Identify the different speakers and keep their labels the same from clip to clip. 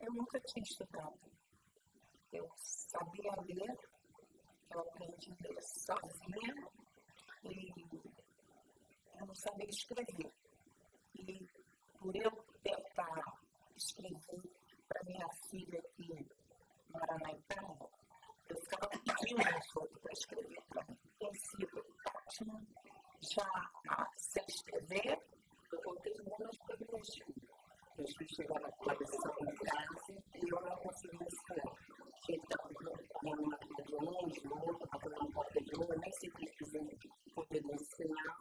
Speaker 1: Eu nunca tinha estudado. Eu sabia ler, eu aprendi a ler sozinha e eu não sabia escrever. E por eu tentar escrever para minha filha que mora na Itália, eu ficava pedindo aos outros para escrever para mim. Tem sido ótimo, já sei escrever, eu voltei muito privilegiado. Eu fui chegar na coleção em casa e eu não conseguia escrever. Então, de longe, outra, batendo na porta de novo, eu nem sempre quis poder ensinar.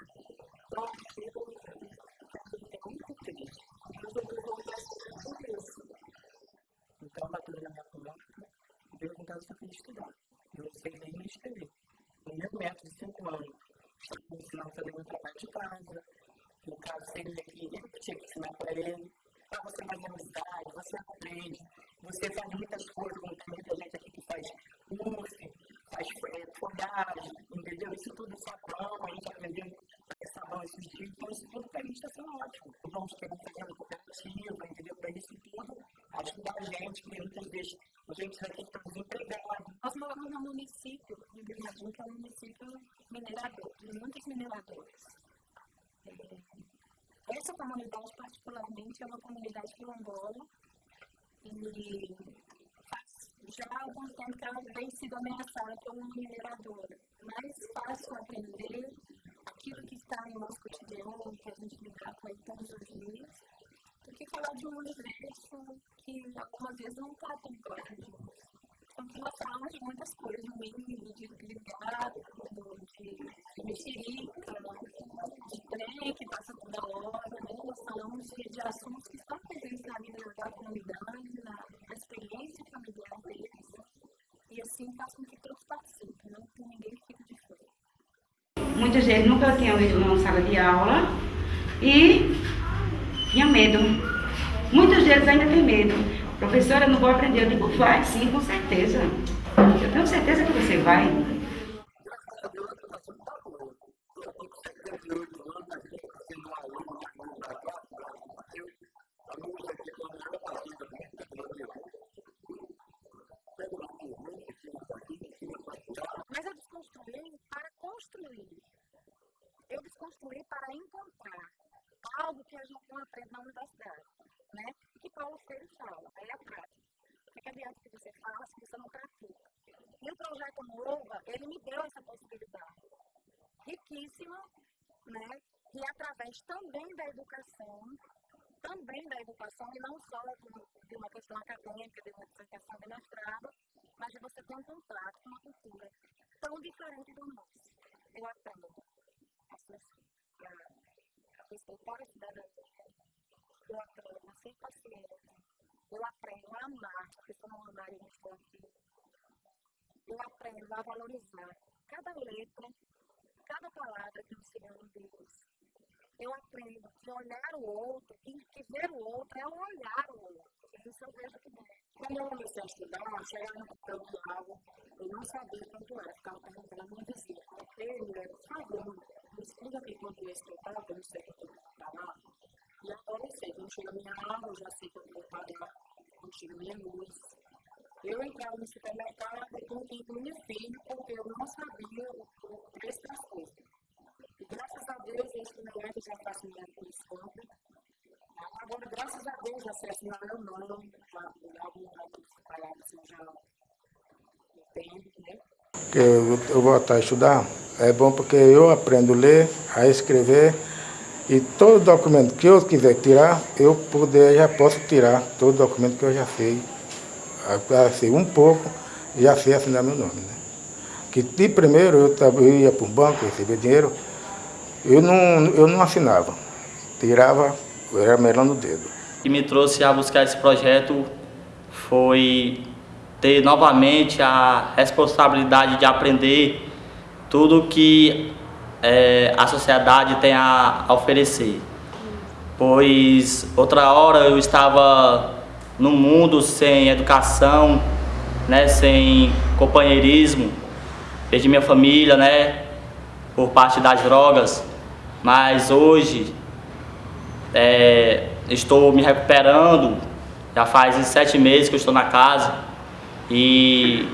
Speaker 1: Então, é muito triste. Mas eu voltar a tudo isso. Então, bateu na minha porta, e perguntando se eu queria estudar. Eu não sei nem me escrever. No meu método de 5 anos, me ensinando a fazer meu trabalho de casa. No caso, seria que eu tinha que ensinar para ele para você fazer amizade, você aprende, você faz muitas coisas, como tem muita gente aqui que faz é, folhagem, entendeu? Isso tudo sabão, a gente aprendeu sabão esses dias, então isso tudo para a gente está sendo ótimo. Vamos querer fazer uma cooperativa, entendeu? Para isso tudo ajuda a gente, porque muitas vezes a gente aqui está desempregado.
Speaker 2: Nós moramos no município de Brumadinho, que é um município minerador, de muitos mineradores. Essa comunidade, particularmente, é uma comunidade quilombola e que ela vem sido ameaçada por uma mineradora. Mais fácil aprender aquilo que está no nosso cotidiano, que a gente lidar com ele todos os dias, do que falar de um universo que algumas vezes não está tão claro de nós. Então, nós falamos de muitas coisas, no mínimo, de ligado, de, de mexerica, de trem que passa toda hora, né? Nós falamos de, de assuntos que estão presentes na vida da comunidade, na, na experiência familiar deles. E assim faz com que todos participem, não que ninguém fique de fora.
Speaker 3: Muita gente nunca tinha ido numa sala de aula e tinha medo. Muitos deles ainda têm medo. Professora, não vou aprender. Eu digo, vai, sim, com certeza. Eu tenho certeza que você vai.
Speaker 2: Mas eu desconstruí para construir. Eu desconstruí para encontrar algo que a gente não aprende na universidade, né? E que Paulo Freire fala, é a prática. O que adianta que você fala se você não pratica? E o projeto Nova, ele me deu essa possibilidade riquíssima, né? E através também da educação, também da educação, e não só de uma questão acadêmica, de uma questão de mestrado, mas de você ter um contato com uma cultura tão diferente do nosso. Eu aprendo a, a respeitar a cidadania, eu aprendo a ser paciente, eu aprendo a amar, porque eu não amar, eu não estou aqui. Eu aprendo a valorizar cada letra, cada palavra que o Senhor me Deus. Eu aprendo que olhar o outro e que ver o outro é olhar o outro. Isso eu vejo que bem. Quando eu comecei a estudar, chegava no papel de água, eu não sabia quanto era, ficava perguntando a minha vizinha. Ele, por favor, me explica aqui quanto é esse total, que eu não sei o que eu estou lá. E agora eu sei, quando chega minha água, eu já sei que eu vou pagar, quando chega minha luz. Eu entrava no supermercado e com minha filha, porque eu não sabia o preço das coisas. E graças a Deus, esse moleque já faço minha desconto. Agora, graças a Deus, já sei assinar meu nome, já algumas palavras eu já entendo, né?
Speaker 4: Eu, eu voltar a estudar é bom porque eu aprendo a ler, a escrever e todo documento que eu quiser tirar, eu poder, já posso tirar todo documento que eu já sei. Assim, um pouco, já sei assinar meu nome. Né? Que de primeiro eu, ia para um banco, recebia dinheiro, eu não, eu não assinava, tirava, era melando o dedo.
Speaker 5: O que me trouxe a buscar esse projeto foi ter novamente a responsabilidade de aprender tudo que é, a sociedade tem a, oferecer. pois outra hora eu estava no mundo sem educação, né, sem companheirismo, perdi minha família, né, por parte das drogas, mas hoje é, estou me recuperando, já faz sete meses que estou na casa e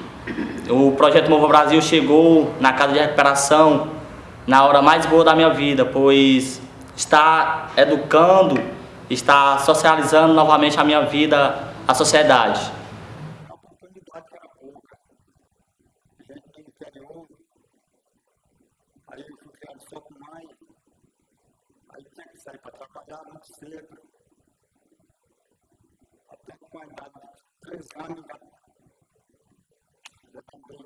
Speaker 5: o projeto Mova Brasil chegou na casa de recuperação na hora mais boa da minha vida, pois está educando, está socializando novamente a minha vida, a sociedade.
Speaker 6: A oportunidade era pouca. Gente do interior, aí eu fui criado só com mãe, aí tinha que sair para trabalhar muito cedo. Até com a idade de três anos, já, já também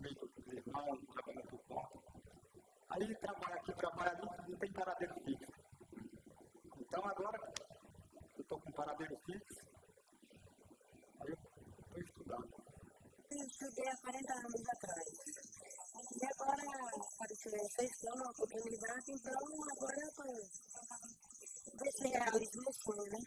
Speaker 6: meio do irmão, trabalhando por conta. Aí trabalha ali, não tem paradeiro fixo. Então agora eu estou com paradeiro fixo, aí eu estou estudando.
Speaker 2: Estudei há 40 anos atrás. E agora apareceu essa questão, uma oportunidade, então agora eu estou. Ver se realizo meu sonho, né?